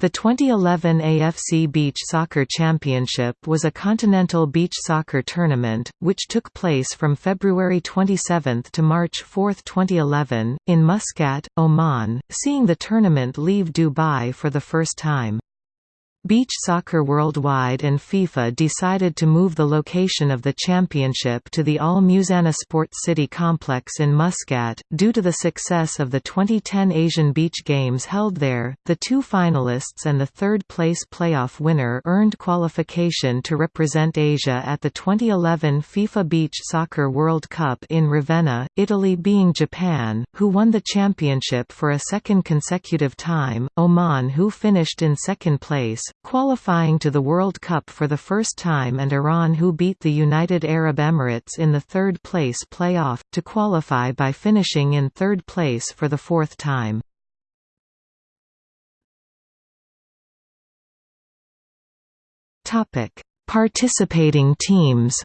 The 2011 AFC Beach Soccer Championship was a continental beach soccer tournament, which took place from February 27 to March 4, 2011, in Muscat, Oman, seeing the tournament leave Dubai for the first time. Beach Soccer Worldwide and FIFA decided to move the location of the championship to the Al Musannah Sports City complex in Muscat, due to the success of the 2010 Asian Beach Games held there. The two finalists and the third place playoff winner earned qualification to represent Asia at the 2011 FIFA Beach Soccer World Cup in Ravenna, Italy, being Japan, who won the championship for a second consecutive time, Oman, who finished in second place qualifying to the World Cup for the first time and Iran who beat the United Arab Emirates in the third-place playoff, to qualify by finishing in third place for the fourth time. Participating teams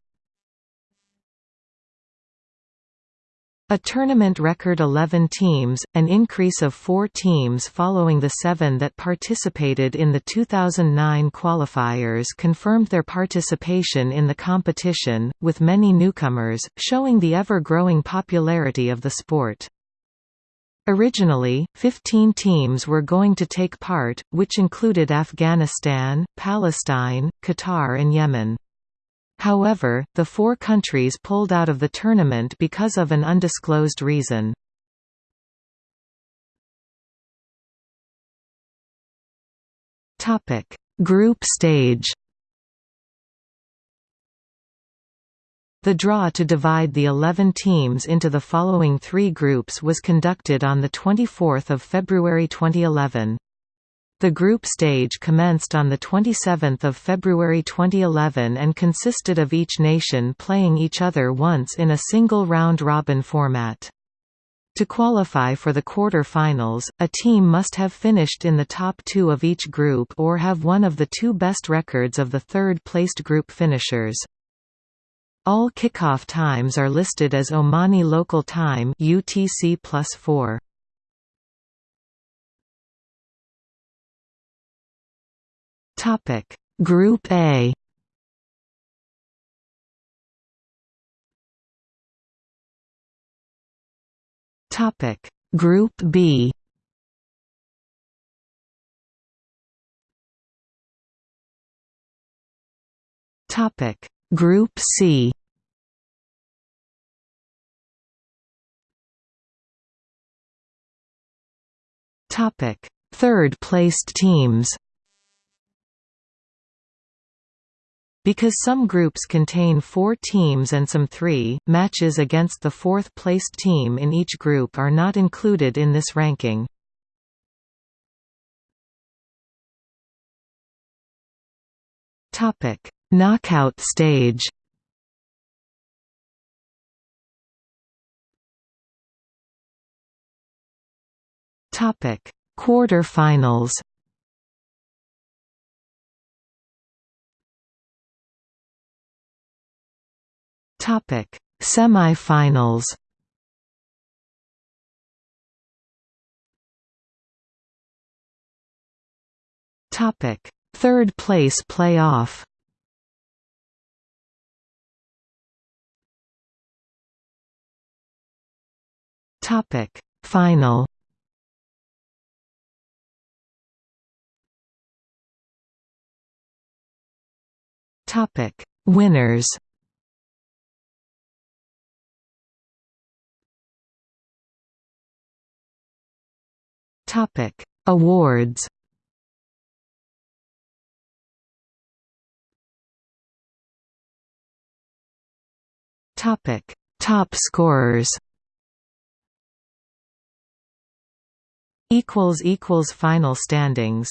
A tournament record 11 teams, an increase of four teams following the seven that participated in the 2009 qualifiers confirmed their participation in the competition, with many newcomers, showing the ever-growing popularity of the sport. Originally, 15 teams were going to take part, which included Afghanistan, Palestine, Qatar and Yemen. However, the four countries pulled out of the tournament because of an undisclosed reason. Topic: Group stage The draw to divide the 11 teams into the following three groups was conducted on 24 February 2011. The group stage commenced on 27 February 2011 and consisted of each nation playing each other once in a single round-robin format. To qualify for the quarter-finals, a team must have finished in the top two of each group or have one of the two best records of the third-placed group finishers. All kickoff times are listed as Omani local time UTC plus 4. Topic. Group A. Topic. Group B. Topic. Group C. Topic. Third placed teams Because some groups contain four teams and some three, matches against the fourth-placed team in each group are not included in this ranking. Knockout stage Quarter-finals Topic: Semi-finals. Topic: Third place playoff. Topic: Final. Topic: Winners. Topic: Awards. Topic: Top scorers. Equals equals final standings.